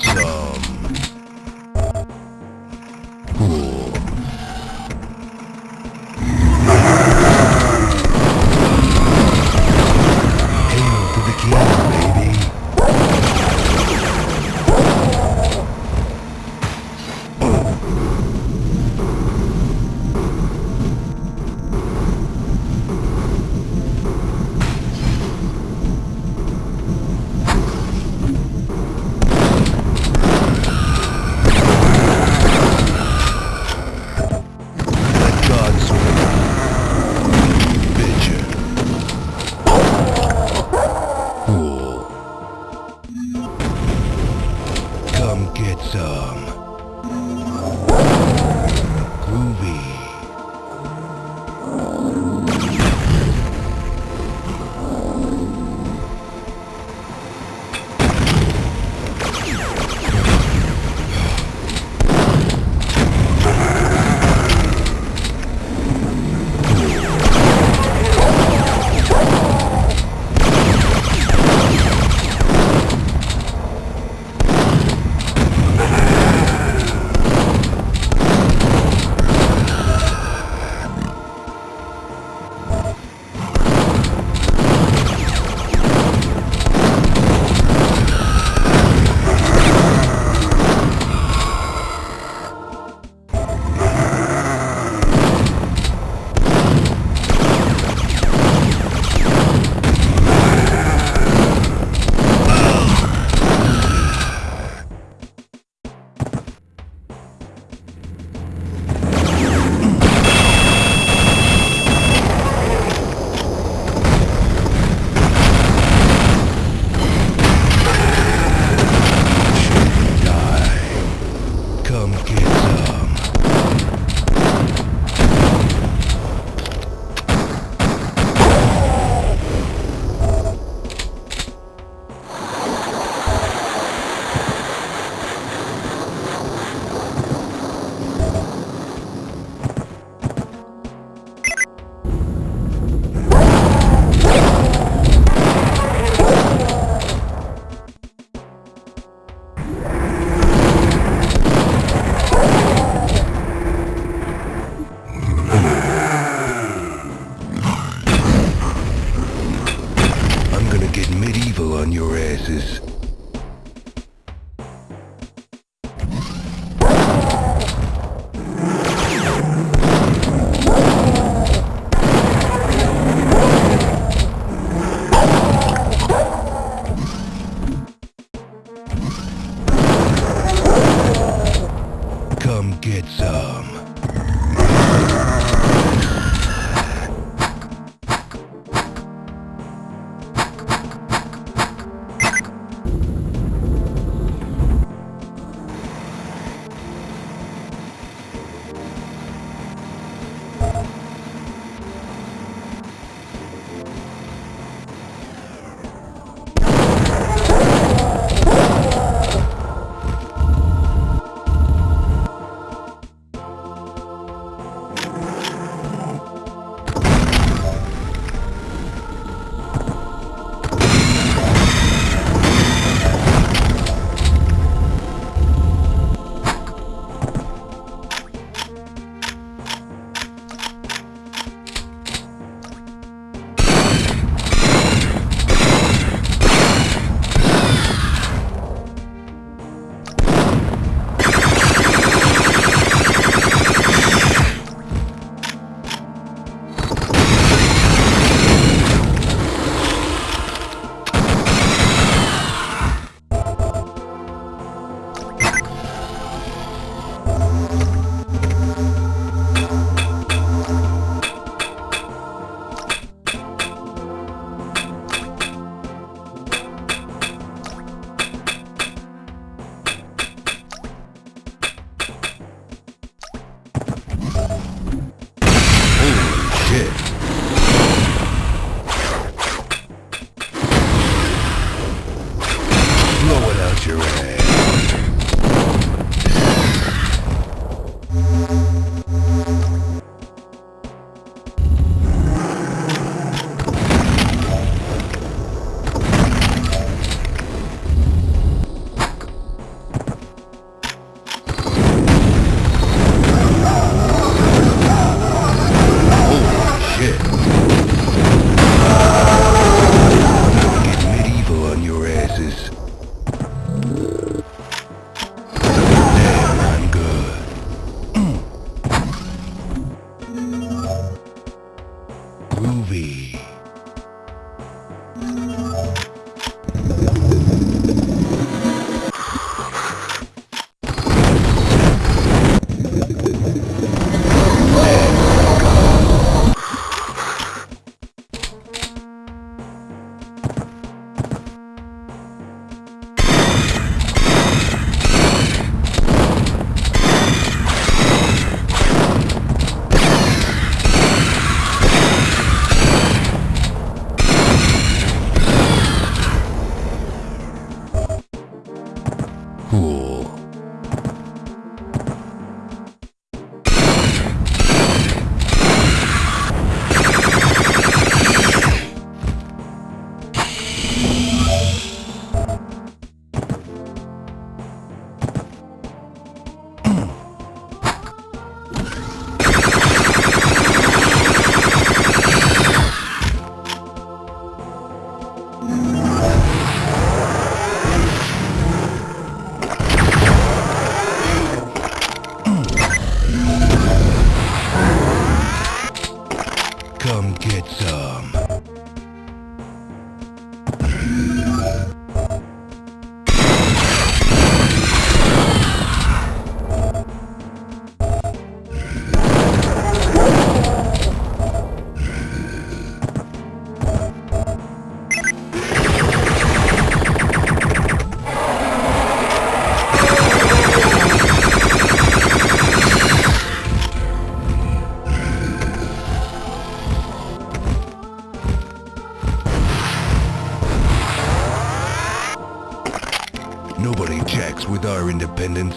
want Come get some. groovy. Nobody jacks with our independence.